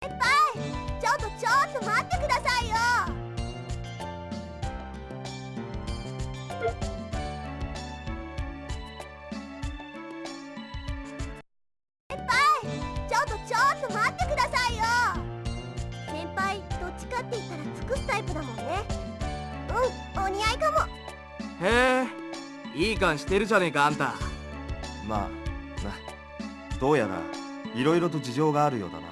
先輩ちょっとちょっと待ってくださいよ。先輩ちょっとちょっと待ってくださいよ。先輩どっちかって言ったら尽くすタイプだもんね。うんお似合いかも。へえいい感してるじゃねえかあんた。まあなどうやらいろいろと事情があるようだな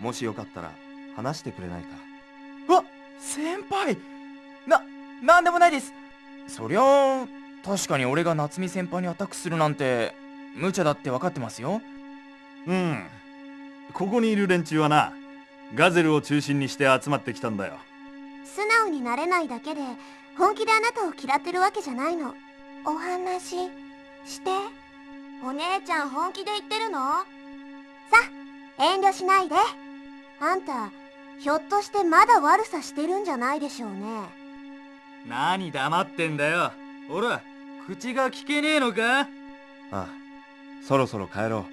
もしよかったら話してくれないか？わ先輩ななんでもないです。そりゃあ確かに俺が夏美先輩にアタックするなんて無茶だって分かってますよ。うん。ここにいる連中はなガゼルを中心にして集まってきたんだよ。素直になれないだけで本気であなたを嫌ってるわけじゃないの。お話して。お姉ちゃん本気で言ってるの？さ遠慮しないであんたひょっとしてまだ悪さしてるんじゃないでしょうね。何黙ってんだよ。ほら口が聞けねえのか？ああそろそろ帰ろ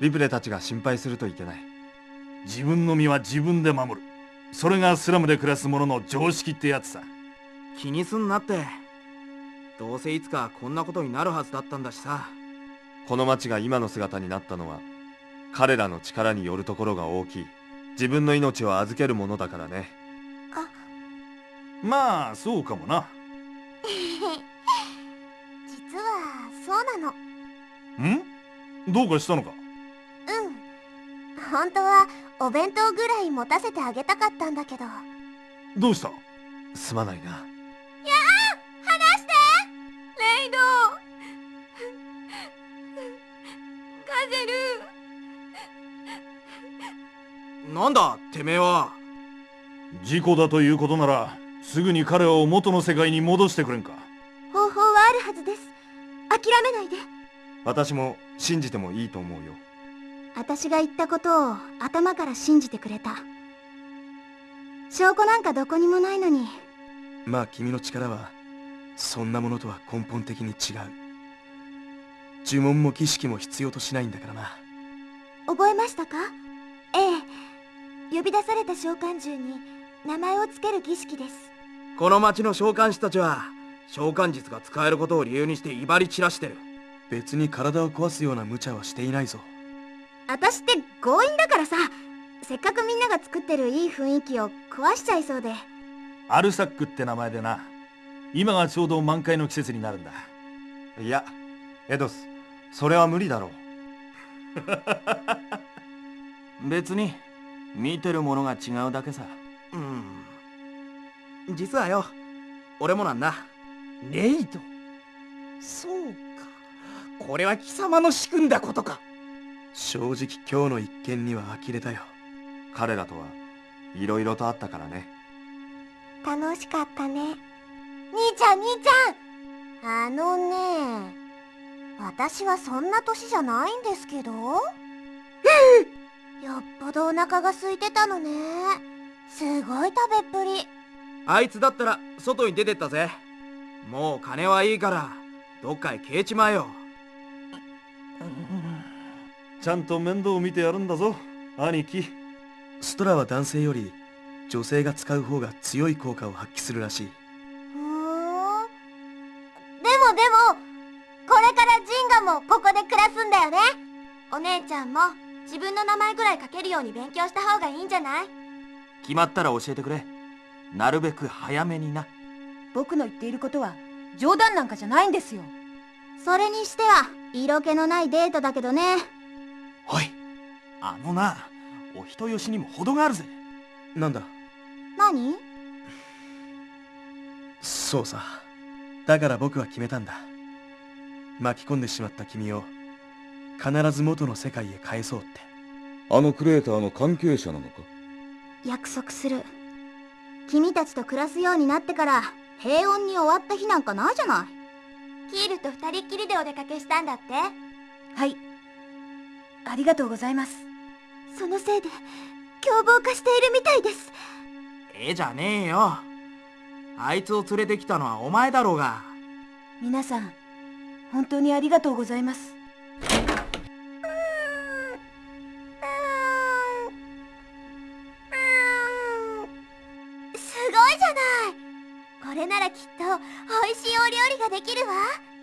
う。リプレたちが心配するといけない。自分の身は自分で守る。それがスラムで暮らす者の常識ってやつさ。気にすんなって。どうせいつかこんなことになるはずだったんだしさ。この町が今の姿になったのは彼らの力によるところが大きい自分の命を預けるものだからね。まあそうかもな。実はそうなの。ん？どうかしたのか？うん。本当はお弁当ぐらい持たせてあげたかったんだけど。どうした？すまないななんだてめえは。事故だということならすぐに彼を元の世界に戻してくれんか。方法はあるはずです。諦めないで。私も信じてもいいと思うよ。私が言ったことを頭から信じてくれた。証拠なんかどこにもないのに。まあ君の力はそんなものとは根本的に違う。呪文も儀式も必要としないんだからな。覚えましたか？ええ呼び出された召喚獣に名前をつける儀式です。この町の召喚師たちは召喚術が使えることを理由にして威張り散らしてる。別に体を壊すような無茶はしていないぞ。私って強引だからさ。せっかくみんなが作ってるいい雰囲気を壊しちゃいそうで。アルサックって名前でな。今がちょうど満開の季節になるんだ。いやエドスそれは無理だろう。別に見てるものが違うだけさ。うん。実はよ。俺もなんだ。レイドそうか。これは貴様の仕組んだことか。正直今日の一件には呆れたよ。彼らとはいろいろとあったからね。楽しかったね。兄ちゃん兄ちゃん。あのね。私はそんな年じゃないんですけど よっぽどお腹が空いてたのね。すごい食べっぷり。あいつだったら外に出てったぜ。もう金はいいからどっかへ消えちまえよ。ちゃんと面倒を見てやるんだぞ。兄貴。ストラは男性より女性が使う方が強い効果を発揮するらしい。ふーん。でもでもこれからジンガもここで暮らすんだよね。お姉ちゃんも自分の名前ぐらい書けるように勉強した方がいいんじゃない？決まったら教えてくれ。なるべく早めにな。僕の言っていることは冗談なんかじゃないんですよ。それにしては色気のないデートだけどね。おいあのなお人よしにも程があるぜ。なんだ？何？そうさ。だから僕は決めたんだ。巻き込んでしまった君を必ず元の世界へ返そうって。あのクレーターの関係者なのか？約束する。君たちと暮らすようになってから平穏に終わった日なんかないじゃない。キールと二人っきりでお出かけしたんだって。はい。ありがとうございます。そのせいで凶暴化しているみたいです。ええじゃねえよ。あいつを連れてきたのはお前だろうが。皆さん本当にありがとうございますれならきっと美味しいお料理ができるわ。